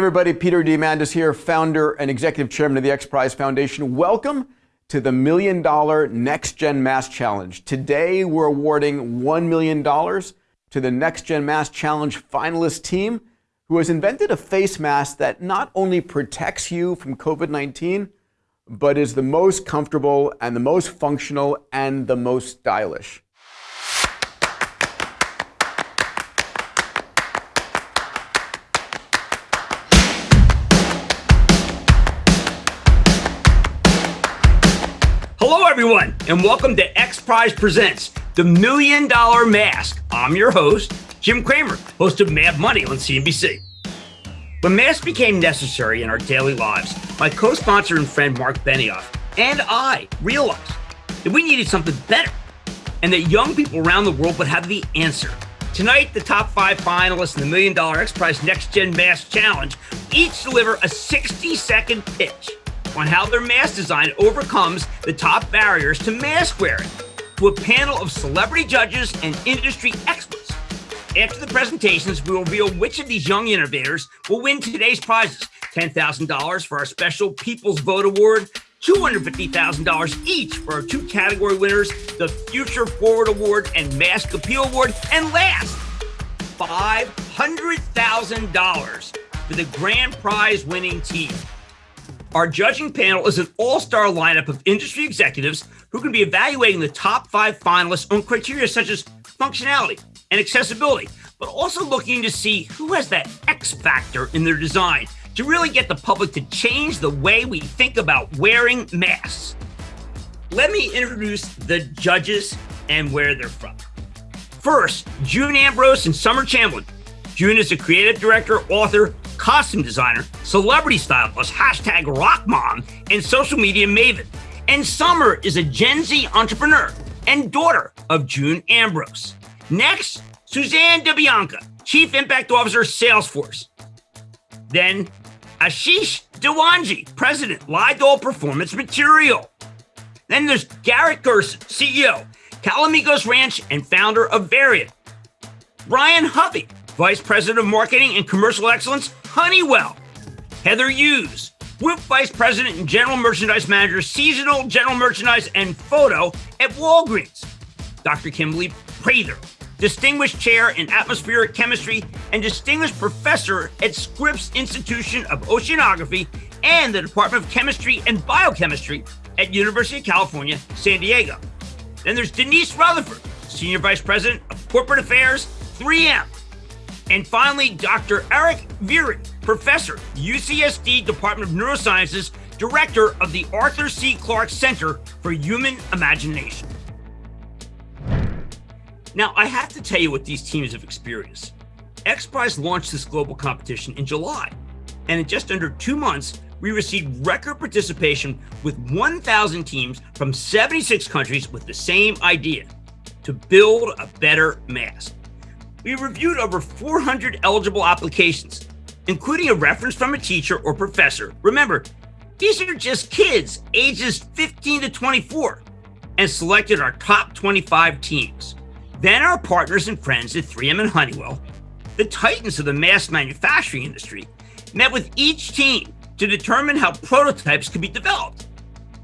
Everybody, Peter Diamandis here, founder and executive chairman of the X Prize Foundation. Welcome to the Million Dollar Next Gen Mask Challenge. Today, we're awarding $1 million to the Next Gen Mask Challenge finalist team who has invented a face mask that not only protects you from COVID 19, but is the most comfortable and the most functional and the most stylish. Everyone, and welcome to X Prize Presents the Million Dollar Mask. I'm your host, Jim Cramer, host of Mad Money on CNBC. When masks became necessary in our daily lives, my co sponsor and friend Marc Benioff and I realized that we needed something better and that young people around the world would have the answer. Tonight, the top five finalists in the Million Dollar X Prize Next Gen Mask Challenge each deliver a 60 second pitch on how their mask design overcomes the top barriers to mask wearing to a panel of celebrity judges and industry experts. After the presentations, we will reveal which of these young innovators will win today's prizes $10,000 for our special People's Vote Award, $250,000 each for our two category winners, the Future Forward Award and Mask Appeal Award, and last, $500,000 for the grand prize winning team. Our judging panel is an all star lineup of industry executives who can be evaluating the top five finalists on criteria such as functionality and accessibility, but also looking to see who has that X factor in their design to really get the public to change the way we think about wearing masks. Let me introduce the judges and where they're from. First, June Ambrose and Summer Chamberlain. June is a creative director, author, costume designer, celebrity stylist, hashtag rock mom, and social media maven. And Summer is a Gen Z entrepreneur and daughter of June Ambrose. Next, Suzanne DiBianca, Chief Impact Officer, Salesforce. Then, Ashish Dewanji, President, Lydall Performance Material. Then there's Garrett Gerson, CEO, Calamigos Ranch and founder of Variant. Brian Hovey, Vice President of Marketing and Commercial Excellence, Honeywell. Heather Hughes, Group Vice President and General Merchandise Manager, Seasonal General Merchandise and Photo at Walgreens. Dr. Kimberly Prather, Distinguished Chair in Atmospheric Chemistry and Distinguished Professor at Scripps Institution of Oceanography and the Department of Chemistry and Biochemistry at University of California, San Diego. Then there's Denise Rutherford, Senior Vice President of Corporate Affairs, 3M. And finally, Dr. Eric Viirre, professor, UCSD Department of Neurosciences, director of the Arthur C. Clarke Center for Human Imagination. Now, I have to tell you what these teams have experienced. X Prize launched this global competition in July, and in just under two months, we received record participation with 1,000 teams from 76 countries with the same idea to build a better mask we reviewed over 400 eligible applications, including a reference from a teacher or professor. Remember, these are just kids ages 15 to 24 and selected our top 25 teams. Then our partners and friends at 3M and Honeywell, the titans of the mass manufacturing industry, met with each team to determine how prototypes could be developed,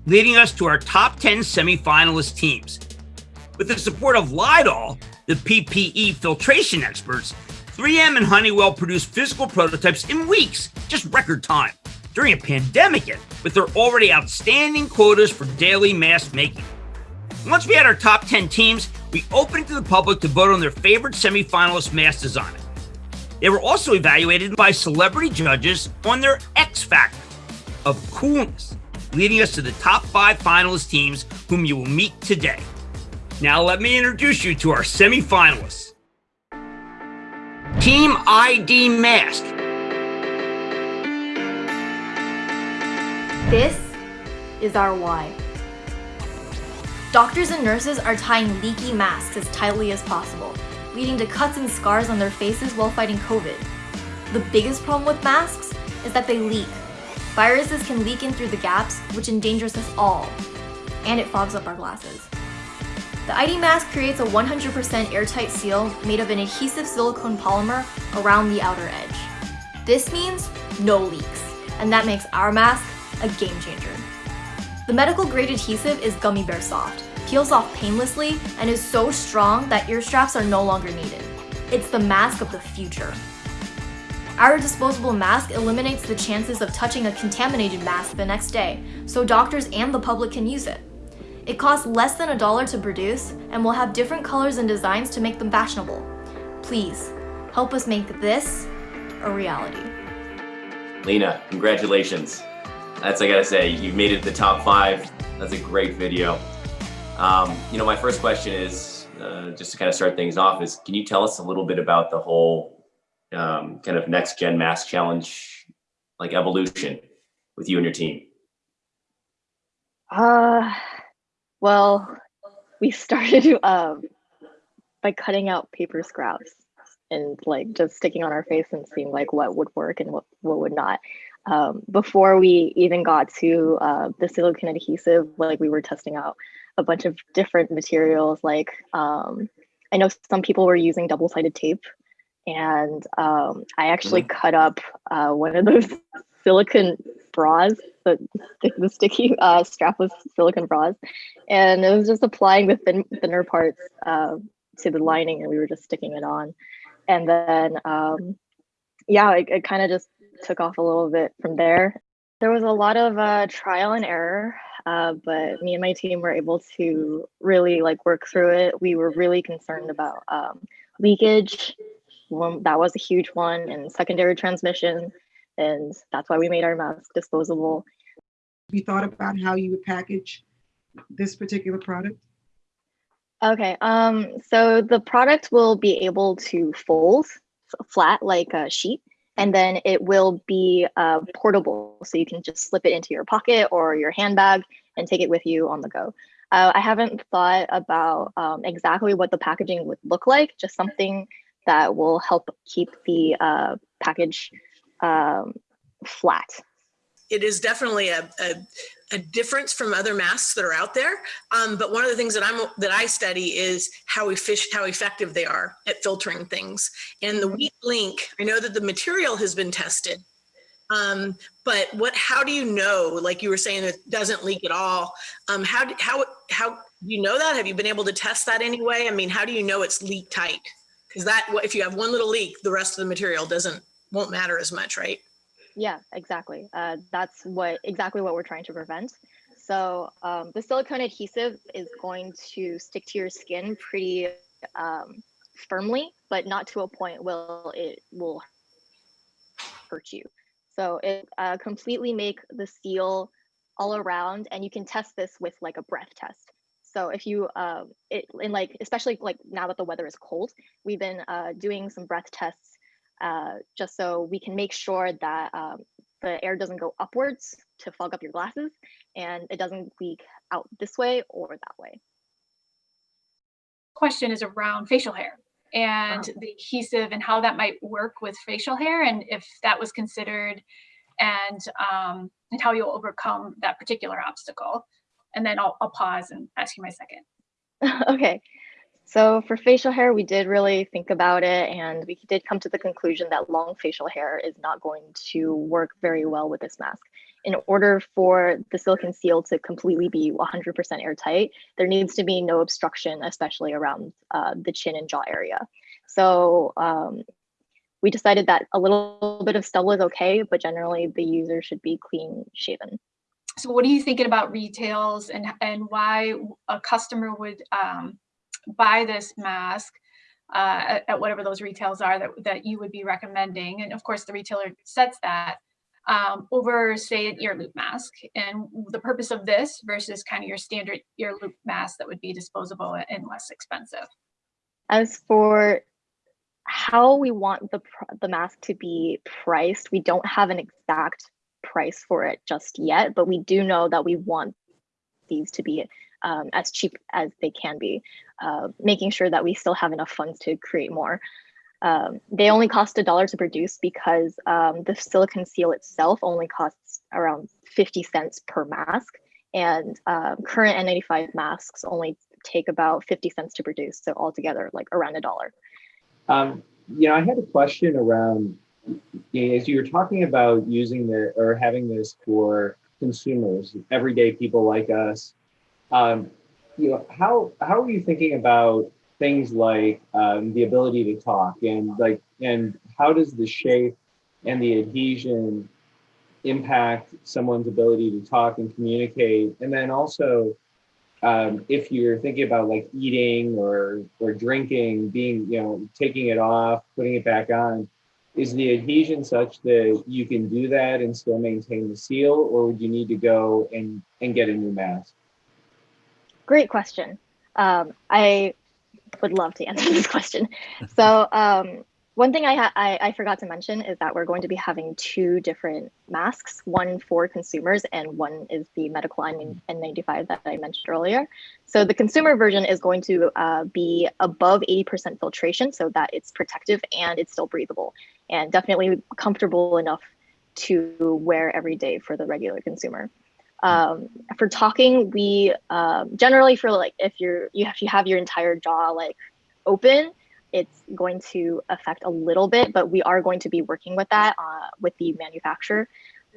leading us to our top 10 semifinalist teams. With the support of Lydall, the PPE filtration experts, 3M and Honeywell produced physical prototypes in weeks, just record time, during a pandemic yet, with their already outstanding quotas for daily mask making. Once we had our top 10 teams, we opened to the public to vote on their favorite semifinalist mask design. They were also evaluated by celebrity judges on their X factor of coolness, leading us to the top five finalist teams whom you will meet today. Now let me introduce you to our semifinalists. Team ID Mask. This is our why. Doctors and nurses are tying leaky masks as tightly as possible, leading to cuts and scars on their faces while fighting COVID. The biggest problem with masks is that they leak. Viruses can leak in through the gaps, which endangers us all, and it fogs up our glasses. The ID mask creates a 100% airtight seal made of an adhesive silicone polymer around the outer edge. This means no leaks. And that makes our mask a game changer. The medical grade adhesive is gummy bear soft, peels off painlessly, and is so strong that ear straps are no longer needed. It's the mask of the future. Our disposable mask eliminates the chances of touching a contaminated mask the next day, so doctors and the public can use it. It costs less than a dollar to produce and will have different colors and designs to make them fashionable. Please, help us make this a reality. Lena, congratulations. That's, I gotta say, you've made it to the top five. That's a great video. Um, you know, my first question is, uh, just to kind of start things off, is can you tell us a little bit about the whole um, kind of next gen mask challenge, like evolution with you and your team? Uh, well, we started um, by cutting out paper scraps and like just sticking on our face and seeing like what would work and what, what would not. Um, before we even got to uh, the silicone adhesive, like we were testing out a bunch of different materials. Like um, I know some people were using double-sided tape and um, I actually mm-hmm. cut up uh, one of those silicone bras, the, the sticky uh, strapless silicone bras, and it was just applying the thin, thinner parts uh, to the lining, and we were just sticking it on, and then um, yeah, it, it kind of just took off a little bit from there. There was a lot of uh, trial and error. Uh, but me and my team were able to really like work through it. We were really concerned about um, leakage that was a huge one and secondary transmission and that's why we made our mask disposable. You thought about how you would package this particular product? Okay um so the product will be able to fold flat like a sheet and then it will be uh, portable. So you can just slip it into your pocket or your handbag and take it with you on the go. Uh, i haven't thought about um, exactly what the packaging would look like just something that will help keep the uh, package um, flat. It is definitely a, a, a, difference from other masks that are out there. Um, but one of the things that I'm that I study is how efficient, how effective they are at filtering things. And the weak link, I know that the material has been tested, um, but what? How do you know? Like you were saying, it doesn't leak at all. Um, how how how you know that? Have you been able to test that anyway? I mean, how do you know it's leak tight? Because that, if you have one little leak, the rest of the material doesn't, won't matter as much, right? Yeah, exactly. Uh, that's what exactly what we're trying to prevent. So um, the silicone adhesive is going to stick to your skin pretty um, firmly, but not to a point where it will hurt you. So it uh, completely make the seal all around, and you can test this with like a breath test. So if you, uh, it, in like, especially like now that the weather is cold, we've been uh, doing some breath tests uh, just so we can make sure that um, the air doesn't go upwards to fog up your glasses and it doesn't leak out this way or that way. Question is around facial hair and wow. the adhesive and how that might work with facial hair and if that was considered and um, and how you'll overcome that particular obstacle and then I'll, I'll pause and ask you my second. okay. So for facial hair, we did really think about it and we did come to the conclusion that long facial hair is not going to work very well with this mask. In order for the silicone seal to completely be 100% airtight, there needs to be no obstruction, especially around uh, the chin and jaw area. So um, we decided that a little bit of stubble is okay, but generally the user should be clean shaven. So what are you thinking about retails and, and why a customer would um, buy this mask uh, at, at, whatever those retails are that, that you would be recommending? And of course, the retailer sets that um, over, say, an ear loop mask. And the purpose of this versus kind of your standard ear loop mask that would be disposable and less expensive. As for how we want the, the mask to be priced, we don't have an exact price for it just yet, but we do know that we want these to be um, as cheap as they can be, uh, making sure that we still have enough funds to create more. Um, they only cost a dollar to produce because um, the silicone seal itself only costs around 50 cents per mask. And uh, current N95 masks only take about 50 cents to produce. So altogether, like around a dollar. Um, you know, I had a question around as you were talking about using the or having this for consumers, everyday people like us, um, you know, how how are you thinking about things like um, the ability to talk and like and how does the shape and the adhesion impact someone's ability to talk and communicate? And then also um, if you're thinking about like eating or or drinking being you know taking it off putting it back on is the adhesion such that you can do that and still maintain the seal or would you need to go and and get a new mask Great question. Um, I would love to answer this question. So um, one thing I, I, I forgot to mention is that we're going to be having two different masks, one for consumers and one is the medical N95 that I mentioned earlier. So the consumer version is going to uh, be above 80% filtration so that it's protective and it's still breathable and definitely comfortable enough to wear every day for the regular consumer. Um, for talking, we um, generally for like if you're you have you have your entire jaw like open, it's going to affect a little bit, but we are going to be working with that uh, with the manufacturer.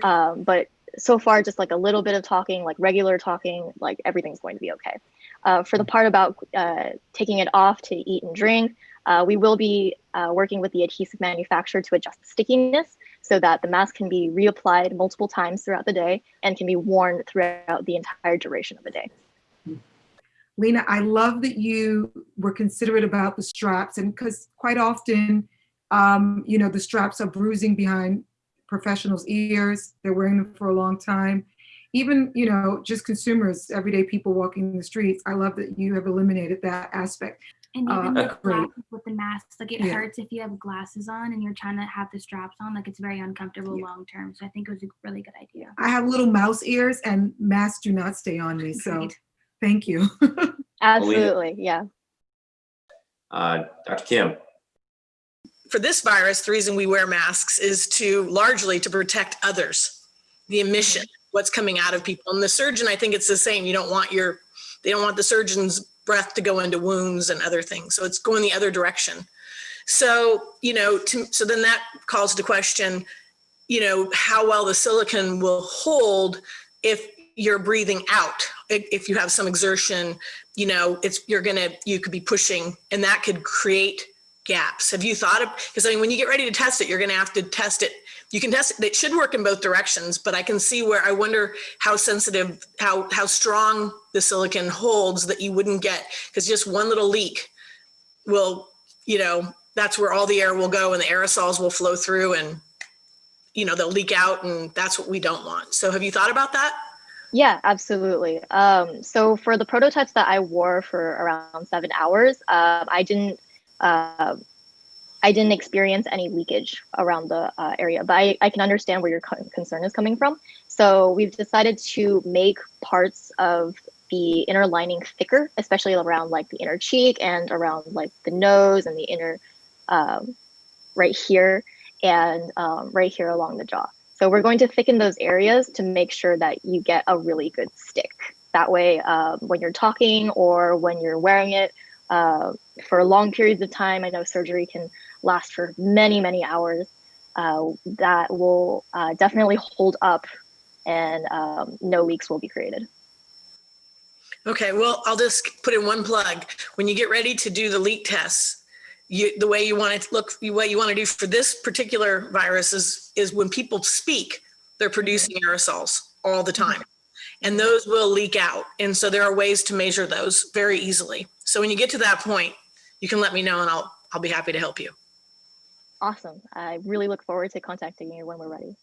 Um, but so far, just like a little bit of talking, like regular talking, like everything's going to be okay. Uh, for the part about uh, taking it off to eat and drink, uh, we will be uh, working with the adhesive manufacturer to adjust the stickiness so that the mask can be reapplied multiple times throughout the day and can be worn throughout the entire duration of the day. Lena, I love that you were considerate about the straps and because quite often, um, you know, the straps are bruising behind professionals' ears. They're wearing them for a long time. Even, you know, just consumers, everyday people walking the streets. I love that you have eliminated that aspect. And Uh, even with, great. glasses, with the masks, like it Yeah. hurts if you have glasses on and you're trying to have the straps on. Like it's very uncomfortable long term. So I think it was a really good idea. I have little mouse ears and masks do not stay on me. So Great. thank you. Absolutely, yeah. Uh, Dr. Kim. For this virus, the reason we wear masks is to largely to protect others, the emission, what's coming out of people. And the surgeon, I think it's the same. You don't want your, they don't want the surgeon's breath to go into wounds and other things. So it's going the other direction. So, you know, to, so then that calls to question, you know, how well the silicon will hold if you're breathing out. If if you have some exertion, you know, it's, you're gonna, you could be pushing and that could create gaps. Have you thought of, because I mean, when you get ready to test it, you're gonna have to test it. You can test it, should work in both directions, but I can see where I wonder how sensitive, how, how strong the silicon holds that you wouldn't get, because just one little leak will, you know, that's where all the air will go and the aerosols will flow through and, you know, they'll leak out and that's what we don't want. So have you thought about that? Yeah, absolutely. Um, so for the prototypes that I wore for around seven hours, um, I didn't uh, I didn't experience any leakage around the uh, area, but I, I can understand where your concern is coming from. So we've decided to make parts of the inner lining thicker, especially around like the inner cheek and around like the nose and the inner um, right here and um, right here along the jaw. So we're going to thicken those areas to make sure that you get a really good stick. That way, um, when you're talking or when you're wearing it uh, for long periods of time, I know surgery can last for many, many hours. Uh, that will uh, definitely hold up and um, no leaks will be created. Okay, well, I'll just put in one plug. When you get ready to do the leak tests, you, the way you want to look, what you want to do for this particular virus is, is when people speak, they're producing aerosols all the time. And those will leak out. And so there are ways to measure those very easily. So when you get to that point, you can let me know and I'll, I'll be happy to help you. Awesome. I really look forward to contacting you when we're ready.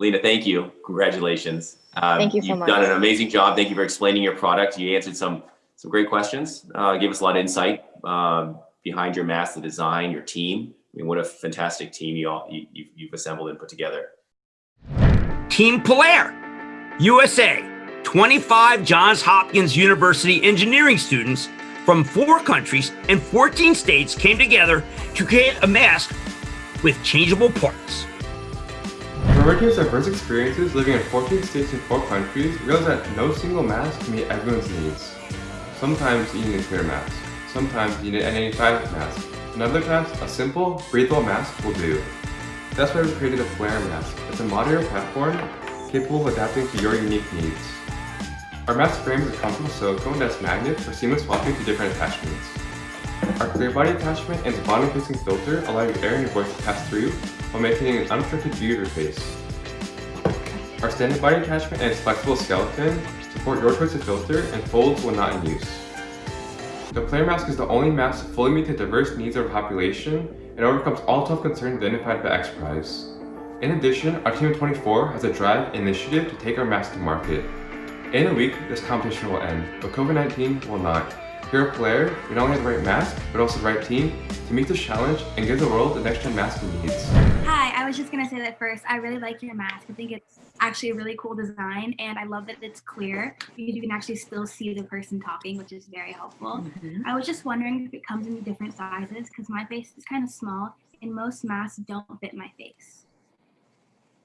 Lena, thank you. Congratulations. Um, Thank you so You've much. done an amazing job. Thank you for explaining your product. You answered some some great questions. Uh, gave us a lot of insight um, behind your mask, the design, your team. I mean, what a fantastic team you all you, you- you've assembled and put together. Team Flare, USA, 25 Johns Hopkins University engineering students from four countries and 14 states came together to create a mask with changeable parts. With diverse experiences living in 14 states and 4 countries, we realized that no single mask can meet everyone's needs. Sometimes you need a clear mask. Sometimes you need an N95 mask. And other times, a simple, breathable mask will do. That's why we created a Flare mask. It's a modular platform capable of adapting to your unique needs. Our mask frame is a comfortable silicone that's magnet for seamless swapping to different attachments. Our clear body attachment and bottom facing filter allow your air and your voice to pass through while maintaining an unobstructed view of your face. Our standing body attachment and its flexible skeleton support your choice of filter and folds when not in use. The Flare Mask is the only mask to fully meet the diverse needs of our population and overcomes all tough concerns identified by XPRIZE. In addition, our team of 24 has a drive initiative to take our mask to market. In a week, this competition will end, but COVID-19 will not. Here at Flare, we not only have the right mask, but also the right team to meet this challenge and give the world the next-gen mask it needs. Hi, I was just gonna say that first. I really like your mask. I think it's actually a really cool design and I love that it's clear because you can actually still see the person talking, which is very helpful. Mhm. I was just wondering if it comes in different sizes because my face is kind of small and most masks don't fit my face.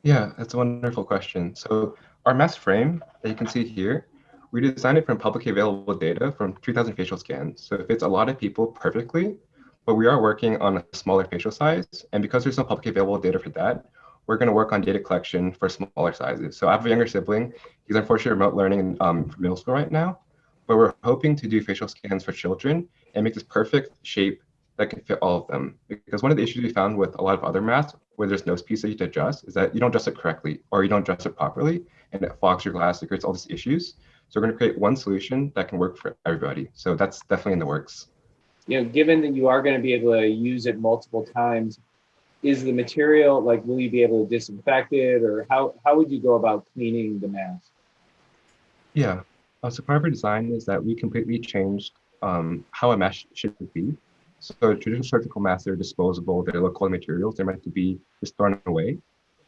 Yeah, that's a wonderful question. So our mask frame that you can see here, we designed it from publicly available data from 2000 facial scans. So it fits a lot of people perfectly, but we are working on a smaller facial size. And because there's no publicly available data for that, we're going to work on data collection for smaller sizes. So I have a younger sibling. He's unfortunately remote learning um, for middle school right now, but we're hoping to do facial scans for children and make this perfect shape that can fit all of them. Because one of the issues we found with a lot of other masks where there's nose piece that you to adjust is that you don't adjust it correctly or you don't adjust it properly and it fogs your glass, it creates all these issues. So we're going to create one solution that can work for everybody. So that's definitely in the works. You know, given that you are going to be able to use it multiple times, is the material like will you be able to disinfect it or how how would you go about cleaning the mask? Yeah. Uh, so part of our design is that we completely changed um, how a mask should be. So traditional surgical masks are disposable, they're quality materials, they're meant to be just thrown away.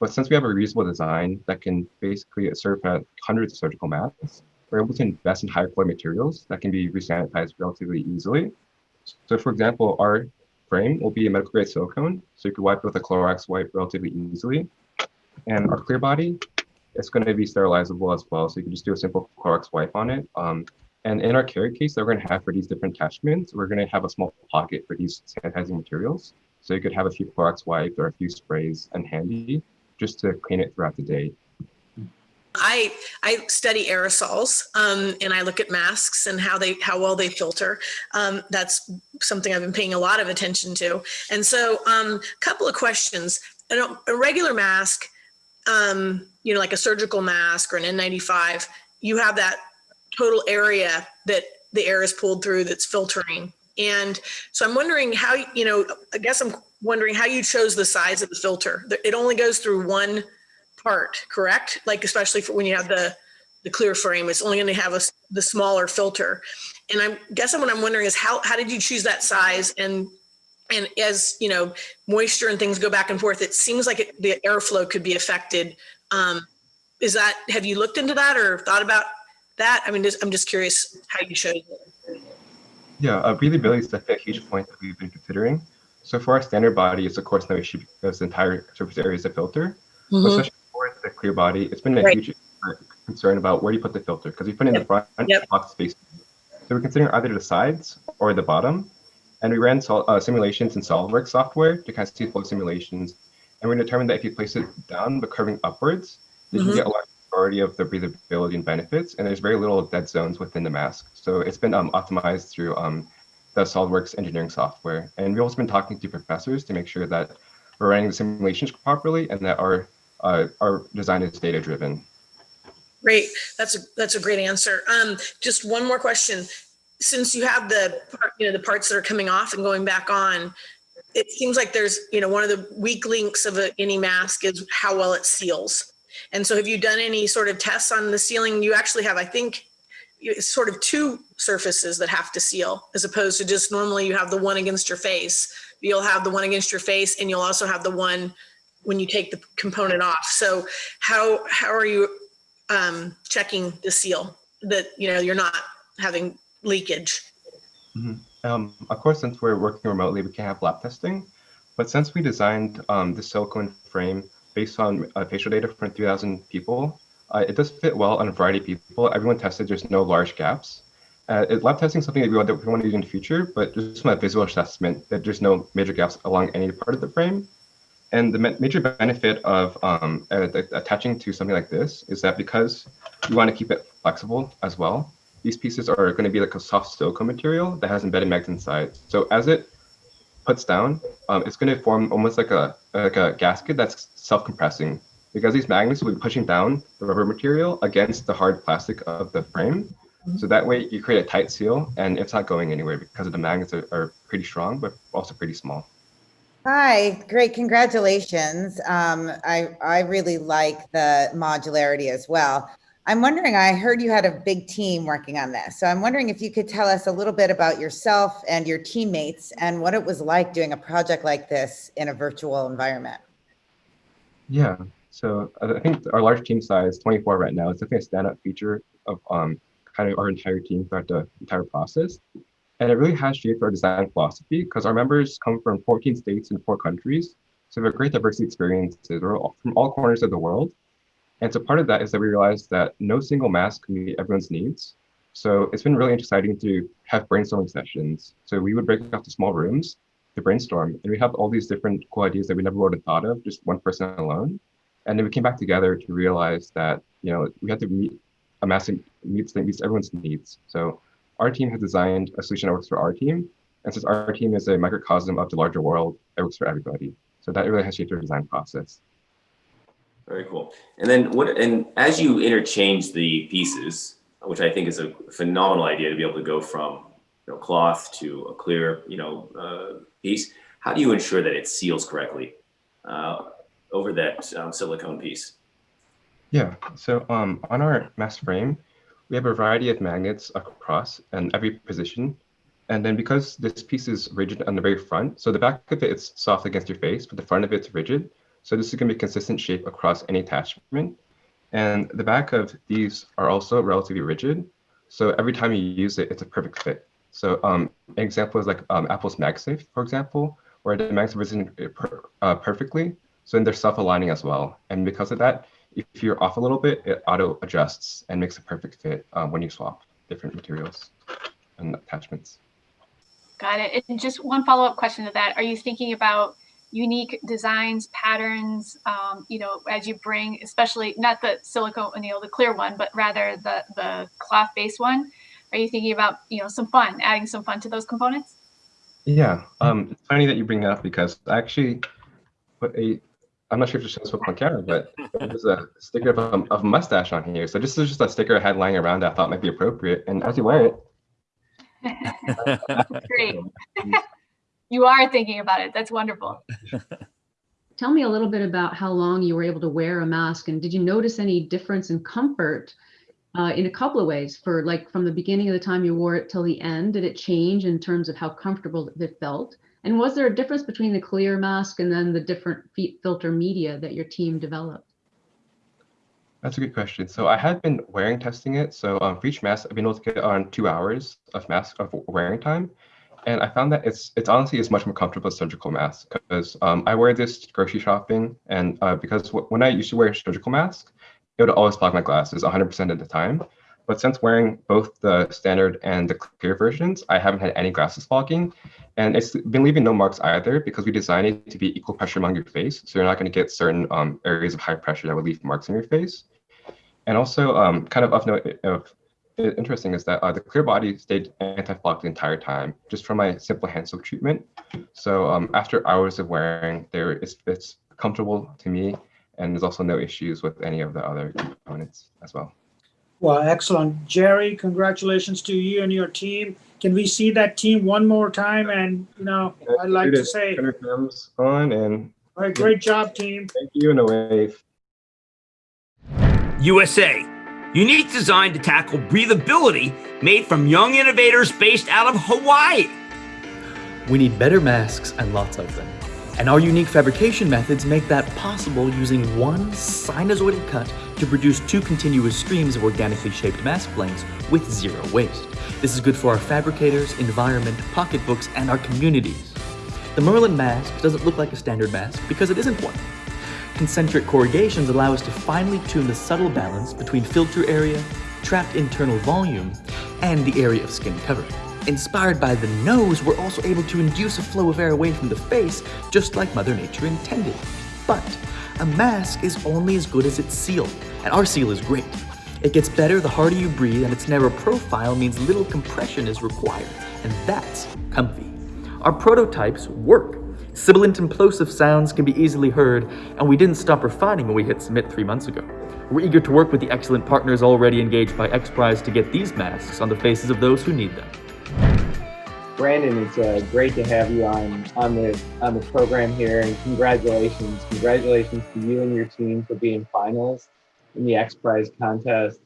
But since we have a reusable design that can basically serve hundreds of surgical masks, we're able to invest in higher quality materials that can be resanitized relatively easily. So for example, our frame will be a medical grade silicone, so you can wipe it with a Clorox wipe relatively easily. And our clear body, it's going to be sterilizable as well, so you can just do a simple Clorox wipe on it. Um, and in our carry case that we're going to have for these different attachments, we're going to have a small pocket for these sanitizing materials. So you could have a few Clorox wipes or a few sprays and handy just to clean it throughout the day. I I study aerosols um, and I look at masks and how they how well they filter. Um, that's something I've been paying a lot of attention to. And so, a um, couple of questions. A, a regular mask, um, you know, like a surgical mask or an N95, you have that total area that the air is pulled through that's filtering. And so I'm wondering how you know. I guess I'm wondering how you chose the size of the filter. It only goes through one part, correct? Like especially for when you have the the clear frame, it's only going to have a, the smaller filter. And I'm guessing what I'm wondering is how how did you choose that size? And and as you know, moisture and things go back and forth, it seems like it, the airflow could be affected. Um, is that have you looked into that or thought about that? I mean, just, I'm just curious how you chose it. Yeah, uh, breathability is definitely a huge point that we've been considering. So for our standard body, it's of course no issue because the entire surface area is a filter. Mhm. Especially for the clear body, it's been a Right. huge concern about where do you put the filter because we put it in the front, Yep. block space. So we're considering either the sides or the bottom. And we ran sol- uh, simulations in SolidWorks software to kind of see flow simulations. And we determined that if you place it down but curving upwards, you Mhm. can get a large majority of the breathability and benefits. And there's very little dead zones within the mask. So it's been um, optimized through um, the SolidWorks engineering software. And we've also been talking to professors to make sure that we're running the simulations properly and that our uh, our design is data driven. Great. That's a that's a great answer. Um, just one more question. Since you have the you know the parts that are coming off and going back on, it seems like there's you know one of the weak links of a, any mask is how well it seals. And so, have you done any sort of tests on the sealing? You actually have, I think, sort of two surfaces that have to seal, as opposed to just normally you have the one against your face. You'll have the one against your face, and you'll also have the one when you take the component off. So, how how are you um, checking the seal that you know you're not having leakage? Um, of course, since we're working remotely, we can't have lab testing. But since we designed um, the silicone frame based on uh, facial data from 3,000 people, uh, it does fit well on a variety of people. Everyone tested, there's no large gaps. Uh, lab testing is something that we want, that we want to do in the future, but just from a visual assessment, that there's no major gaps along any part of the frame. And the major benefit of um, attaching to something like this is that because you want to keep it flexible as well, these pieces are going to be like a soft silicone material that has embedded magnets inside. So as it puts down, um, it's going to form almost like a like a gasket that's self-compressing because these magnets will be pushing down the rubber material against the hard plastic of the frame. Mm -hmm. So that way you create a tight seal and it's not going anywhere because of the magnets are, are pretty strong, but also pretty small. Hi, great, congratulations. Um, I, I really like the modularity as well. I'm wondering, I heard you had a big team working on this. So I'm wondering if you could tell us a little bit about yourself and your teammates and what it was like doing a project like this in a virtual environment. Yeah, so I think our large team size, 24 right now, is definitely a standout feature of um, kind of our entire team throughout the entire process. And it really has shaped our design philosophy because our members come from 14 states and four countries. So we have a great diversity of experiences. From all corners of the world. And so part of that is that we realized that no single mask can meet everyone's needs. So it's been really exciting to have brainstorming sessions. So we would break up to small rooms to brainstorm, and we have all these different cool ideas that we never would have thought of, just one person alone. And then we came back together to realize that you know we had to meet a meets that meets everyone's needs. So our team has designed a solution that works for our team. And since our team is a microcosm of the larger world, it works for everybody. So that really has shaped our design process. Very cool. And then what, and as you interchange the pieces, which I think is a phenomenal idea to be able to go from you know, cloth to a clear, you know, uh, piece, how do you ensure that it seals correctly uh, over that um, silicone piece? Yeah, so um, on our mask frame, we have a variety of magnets across and every position. And then because this piece is rigid on the very front, so the back of it is soft against your face, but the front of it's rigid. So this is gonna be consistent shape across any attachment. And the back of these are also relatively rigid. So every time you use it, it's a perfect fit. So um, an example is like um, Apple's MagSafe, for example, where the are rigid per, uh, perfectly. So then they're self-aligning as well. And because of that, if you're off a little bit, it auto adjusts and makes a perfect fit um, when you swap different materials and attachments. Got it. And just one follow-up question to that. Are you thinking about unique designs, patterns, um, you know, as you bring, especially not the silicone, know, the clear one, but rather the, the cloth based one? Are you thinking about, you know, some fun, adding some fun to those components? Yeah, um, it's funny that you bring that up because I actually put a I'm not sure if it shows up on camera, but there's a sticker of a, of a mustache on here. So this is just a sticker I had lying around that I thought might be appropriate. And as you wear it. Great. you are thinking about it. That's wonderful. Tell me a little bit about how long you were able to wear a mask and did you notice any difference in comfort uh, in a couple of ways for like from the beginning of the time you wore it till the end? Did it change in terms of how comfortable it felt? And was there a difference between the clear mask and then the different filter media that your team developed? That's a good question. So I had been wearing testing it. So um, for each mask, I've been able to get on two hours of mask of wearing time. And I found that it's it's honestly is much more comfortable as surgical mask because um, I wear this grocery shopping and uh, because when I used to wear a surgical mask, it would always block my glasses 100% of the time. But since wearing both the standard and the clear versions, I haven't had any glasses fogging. And it's been leaving no marks either because we designed it to be equal pressure among your face. So you're not going to get certain um, areas of high pressure that would leave marks on your face. And also um, kind of of note of interesting is that uh, the clear body stayed anti-fog the entire time, just from my simple hand soak treatment. So um, after hours of wearing, there it's, it's comfortable to me, and there's also no issues with any of the other components as well. Well, excellent. Jerry, congratulations to you and your team. Can we see that team one more time? And, you know, I'd like to say. On and. All right, great job, team. Thank you and a wave. USA, unique design to tackle breathability made from young innovators based out of Hawaii. We need better masks and lots of them. And our unique fabrication methods make that possible using one sinusoidal cut to produce two continuous streams of organically shaped mask blanks with zero waste. This is good for our fabricators, environment, pocketbooks, and our communities. The Merlin mask doesn't look like a standard mask because it isn't one. Concentric corrugations allow us to finely tune the subtle balance between filter area, trapped internal volume, and the area of skin cover. Inspired by the nose, we're also able to induce a flow of air away from the face, just like Mother Nature intended. But a mask is only as good as its seal, and our seal is great. It gets better the harder you breathe, and its narrow profile means little compression is required, and that's comfy. Our prototypes work. Sibilant and plosive sounds can be easily heard, and we didn't stop refining when we hit submit three months ago. We're eager to work with the excellent partners already engaged by XPRIZE to get these masks on the faces of those who need them. Brandon, it's uh, great to have you on on the on the program here, and congratulations, congratulations to you and your team for being finalists in the X Prize contest.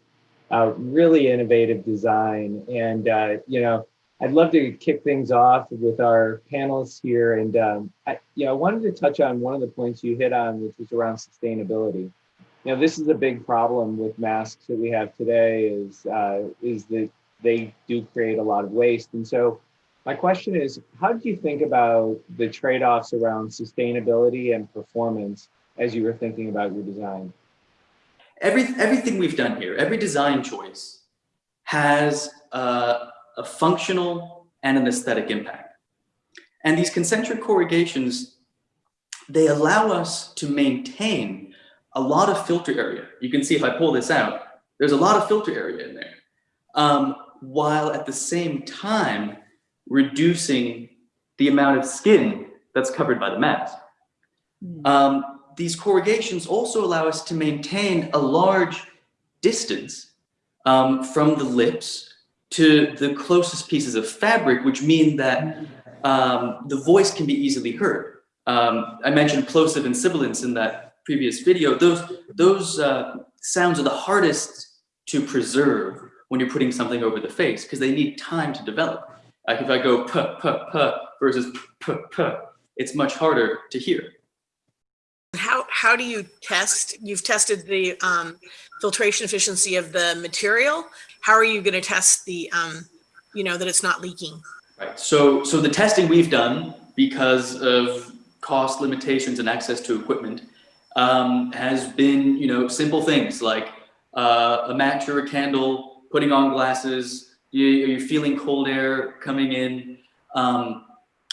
Uh, really innovative design, and uh, you know, I'd love to kick things off with our panelists here, and um, I, you know, I wanted to touch on one of the points you hit on, which was around sustainability. You know, this is a big problem with masks that we have today. Is uh, is that they do create a lot of waste, and so my question is, how do you think about the trade-offs around sustainability and performance as you were thinking about your design? Every, everything we've done here, every design choice has a, a functional and an aesthetic impact. And these concentric corrugations, they allow us to maintain a lot of filter area. You can see if I pull this out, there's a lot of filter area in there. Um, while at the same time, reducing the amount of skin that's covered by the mask. Mm. Um, these corrugations also allow us to maintain a large distance um, from the lips to the closest pieces of fabric, which mean that um, the voice can be easily heard. Um, I mentioned plosive and sibilants in that previous video. Those, those uh, sounds are the hardest to preserve when you're putting something over the face because they need time to develop. Like if I go p, p, p versus p, p, it's much harder to hear. How, how do you test? You've tested the um, filtration efficiency of the material. How are you going to test the, um, you know, that it's not leaking? Right. So, so the testing we've done because of cost limitations and access to equipment um, has been, you know, simple things like uh, a match or a candle, putting on glasses, you, you're feeling cold air coming in. Um,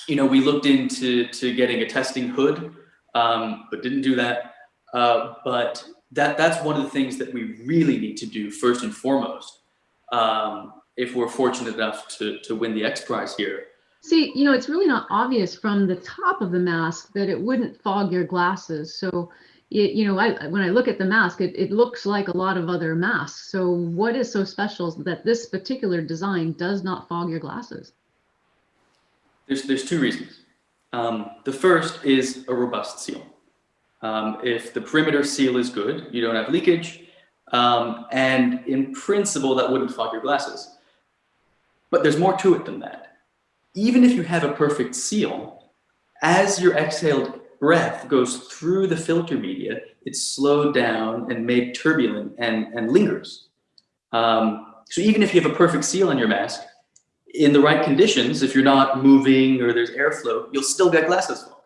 you know, we looked into to getting a testing hood, um, but didn't do that. Uh, but that that's one of the things that we really need to do first and foremost um, if we're fortunate enough to, to win the X Prize here. See, you know, it's really not obvious from the top of the mask that it wouldn't fog your glasses. So it, you know, I, when I look at the mask, it, it looks like a lot of other masks. So what is so special that this particular design does not fog your glasses? There's, there's two reasons. Um, the first is a robust seal. Um, if the perimeter seal is good, you don't have leakage, um, and in principle, that wouldn't fog your glasses. But there's more to it than that. Even if you have a perfect seal, as you're exhaled breath goes through the filter media, it's slowed down and made turbulent and, and lingers. Um, so even if you have a perfect seal on your mask, in the right conditions, if you're not moving or there's airflow, you'll still get glasses fog.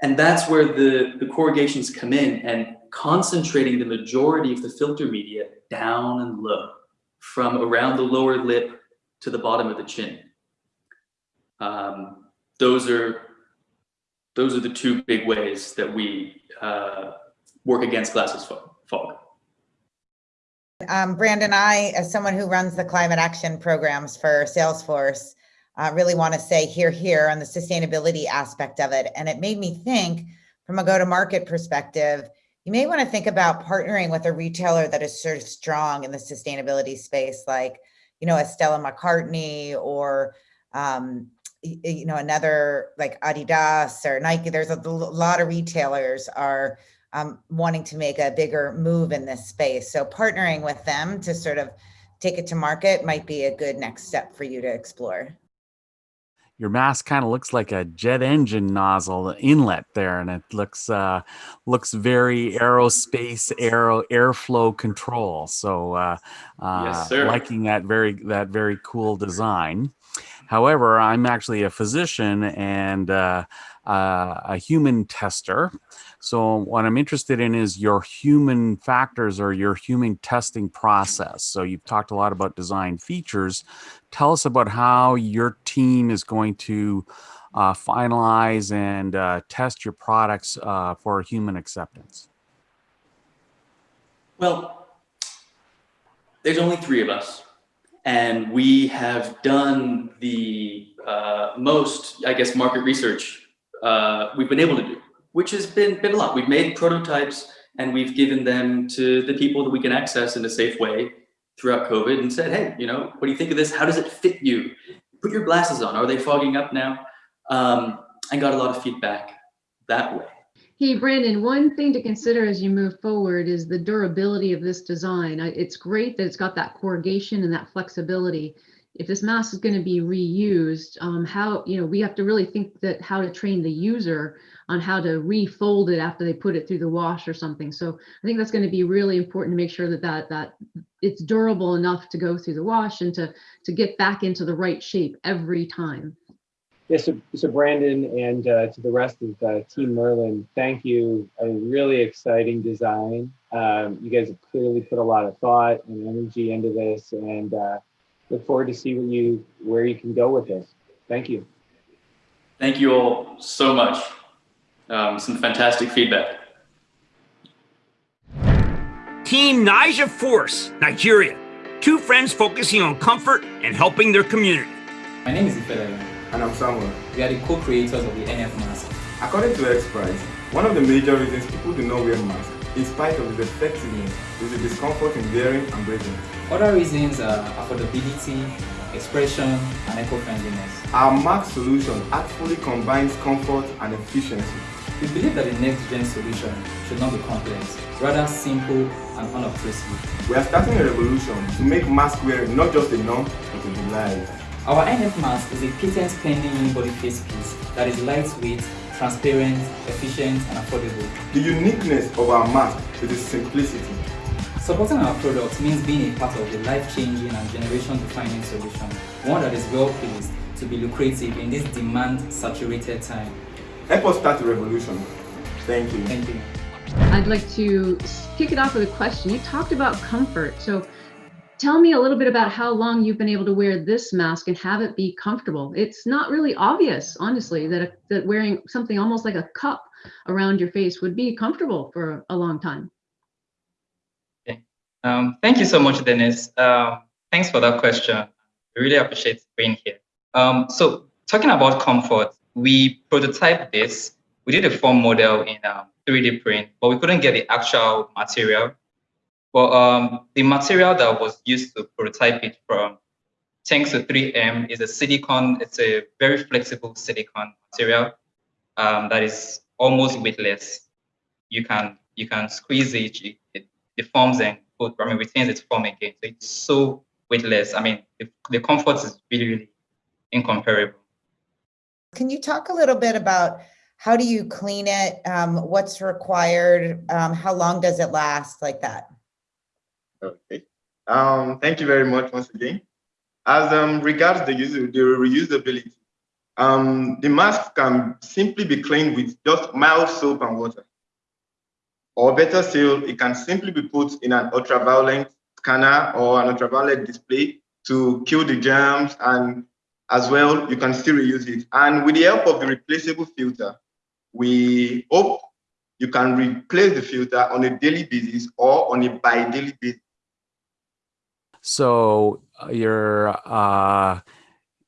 And that's where the, the corrugations come in and concentrating the majority of the filter media down and low from around the lower lip to the bottom of the chin. Um, those are those are the two big ways that we uh, work against glasses fog. Um, Brandon, I, as someone who runs the climate action programs for Salesforce, uh, really want to say here, here on the sustainability aspect of it. And it made me think from a go-to-market perspective, you may want to think about partnering with a retailer that is sort of strong in the sustainability space, like, you know, a Stella McCartney or um, you know, another like Adidas or Nike, there's a lot of retailers are um, wanting to make a bigger move in this space. So partnering with them to sort of take it to market might be a good next step for you to explore. Your mask kind of looks like a jet engine nozzle inlet there, and it looks uh, looks very aerospace aero airflow control. So uh, uh, yes, sir. liking that very that very cool design. However, I'm actually a physician and uh, uh, a human tester. So what I'm interested in is your human factors or your human testing process. So you've talked a lot about design features. Tell us about how your team is going to uh, finalize and uh, test your products uh, for human acceptance. Well, there's only three of us and we have done the uh, most, I guess, market research uh, we've been able to do, which has been, been a lot. We've made prototypes and we've given them to the people that we can access in a safe way throughout COVID and said, hey, you know, what do you think of this? How does it fit you? Put your glasses on. Are they fogging up now? Um, and got a lot of feedback that way. Hey, Brandon, one thing to consider as you move forward is the durability of this design. It's great that it's got that corrugation and that flexibility. If this mask is going to be reused, um, how, you know, we have to really think that how to train the user on how to refold it after they put it through the wash or something. So I think that's going to be really important to make sure that that, that it's durable enough to go through the wash and to, to get back into the right shape every time. Yes, so, so Brandon and uh, to the rest of the Team Merlin, thank you. A really exciting design. Um, you guys have clearly put a lot of thought and energy into this, and uh, look forward to see what you where you can go with this. Thank you. Thank you all so much. Um, some fantastic feedback. Team Niger Force, Nigeria. Two friends focusing on comfort and helping their community. My name is Ifedaya. And I'm Samuel. We are the co-creators of the NF mask. According to XPRIZE, one of the major reasons people do not wear masks, in spite of its effectiveness, is the discomfort in wearing and breathing. Other reasons are affordability, expression, and eco-friendliness. Our mask solution actually combines comfort and efficiency. We believe that the next-gen solution should not be complex, rather simple and unobtrusive. We are starting a revolution to make mask wearing not just a norm, but a delight. Our NF mask is a patent-pending unibody face piece that is lightweight, transparent, efficient, and affordable. The uniqueness of our mask is its simplicity. Supporting our product means being a part of the life-changing and generation-defining solution, one that is well-placed to be lucrative in this demand-saturated time. Help us start the revolution. Thank you. Thank you. I'd like to kick it off with a question. You talked about comfort. So Tell me a little bit about how long you've been able to wear this mask and have it be comfortable. It's not really obvious, honestly, that, a, that wearing something almost like a cup around your face would be comfortable for a long time. Okay. Um, thank you so much, Dennis. Um, thanks for that question. I really appreciate being here. Um, so talking about comfort, we prototyped this. We did a form model in 3D um, print, but we couldn't get the actual material but um, the material that was used to prototype it from thanks to 3M is a silicone. It's a very flexible silicone material um, that is almost weightless. You can you can squeeze it, it, deforms and put, I mean, retains its form again. So it's so weightless. I mean, the, the comfort is really, really incomparable. Can you talk a little bit about how do you clean it? Um, what's required? Um, how long does it last like that? Okay. Um, thank you very much once again. As um, regards the, user, the reusability, um, the mask can simply be cleaned with just mild soap and water. Or better still, it can simply be put in an ultraviolet scanner or an ultraviolet display to kill the germs and as well, you can still reuse it. And with the help of the replaceable filter, we hope you can replace the filter on a daily basis or on a bi-daily basis. So uh, you're uh,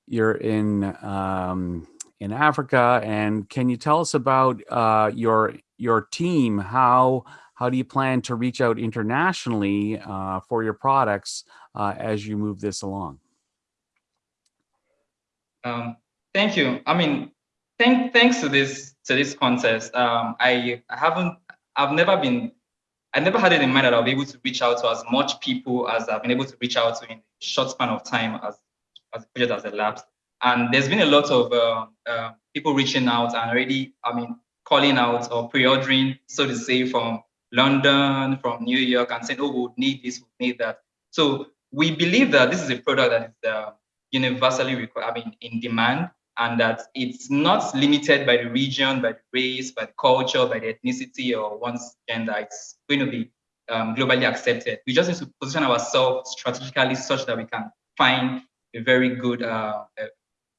you're in um, in Africa, and can you tell us about uh, your your team? How how do you plan to reach out internationally uh, for your products uh, as you move this along? Um, thank you. I mean, thank, thanks to this to this contest, um, I haven't I've never been I never had it in mind that I'll be able to reach out to as much people as I've been able to reach out to in a short span of time as, as the project has elapsed. And there's been a lot of uh, uh, people reaching out and already, I mean, calling out or pre-ordering, so to say, from London, from New York, and saying, oh, we need this, we need that. So we believe that this is a product that is uh, universally I mean, in demand, and that it's not limited by the region, by the race, by the culture, by the ethnicity, or one's gender. It's going to be um, globally accepted. We just need to position ourselves strategically such that we can find a very good, uh,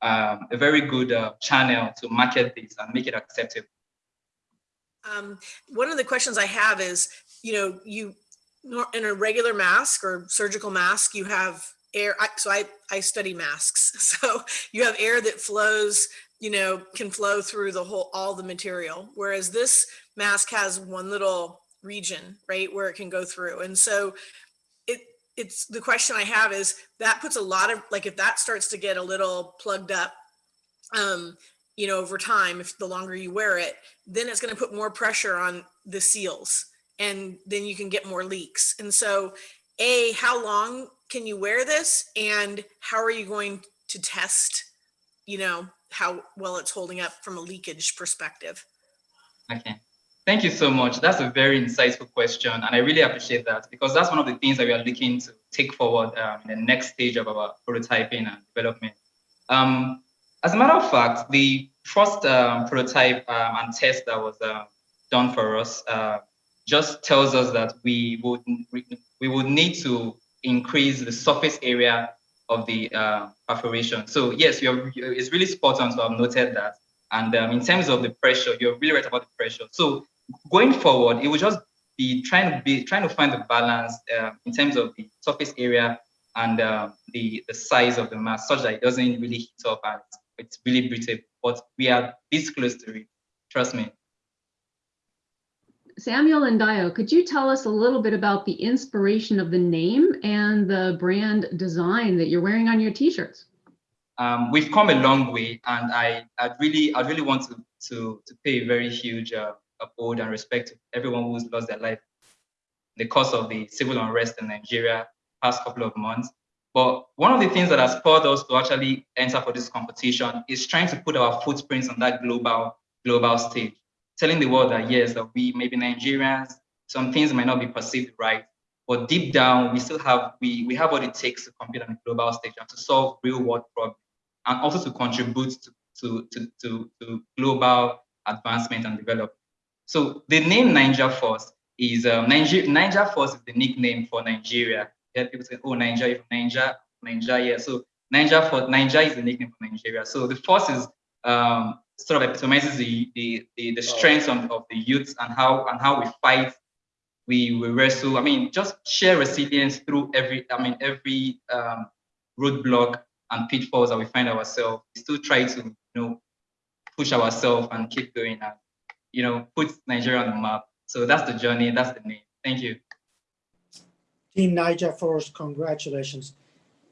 um, a very good uh, channel to market this and make it acceptable. Um, one of the questions I have is, you know, you in a regular mask or surgical mask, you have air. I, so I, I study masks. So you have air that flows, you know, can flow through the whole, all the material. Whereas this mask has one little region, right, where it can go through. And so it, it's the question I have is that puts a lot of, like, if that starts to get a little plugged up, um, you know, over time, if the longer you wear it, then it's going to put more pressure on the seals and then you can get more leaks. And so A, how long can you wear this? And how are you going to test, you know, how well it's holding up from a leakage perspective? Okay. Thank you so much. That's a very insightful question. And I really appreciate that because that's one of the things that we are looking to take forward um, in the next stage of our prototyping and development. Um, as a matter of fact, the first um, prototype um, and test that was uh, done for us uh, just tells us that we would we would need to increase the surface area of the uh, perforation. So yes, you're, it's really spot on so I've noted that. And um, in terms of the pressure, you're really right about the pressure. So going forward, it will just be trying to be trying to find the balance uh, in terms of the surface area and uh, the the size of the mass, such that it doesn't really heat up and it's really brittle. But we are this close to it. Trust me. Samuel and Dio, could you tell us a little bit about the inspiration of the name and the brand design that you're wearing on your t-shirts? Um, we've come a long way, and I I really I really want to to to pay a very huge uh, ode and respect to everyone who's lost their life in the course of the civil unrest in Nigeria past couple of months. But one of the things that has spurred us to actually enter for this competition is trying to put our footprints on that global global stage telling the world that yes, that we maybe Nigerians, some things might not be perceived right, but deep down we still have we we have what it takes to compete on the global stage and to solve real world problems and also to contribute to to to to, to global advancement and development. So the name Niger Force is um, Niger Niger Force is the nickname for Nigeria. Yeah, people say, oh Niger, from Niger, Niger, yeah. So Niger for Niger is the nickname for Nigeria. So the force is um, sort of epitomizes the the the, the strengths of, of the youths and how and how we fight we, we wrestle. I mean just share resilience through every i mean every um, roadblock and pitfalls that we find ourselves we still try to you know push ourselves and keep going and you know put nigeria on the map. So that's the journey that's the name. Thank you. Team niger force congratulations.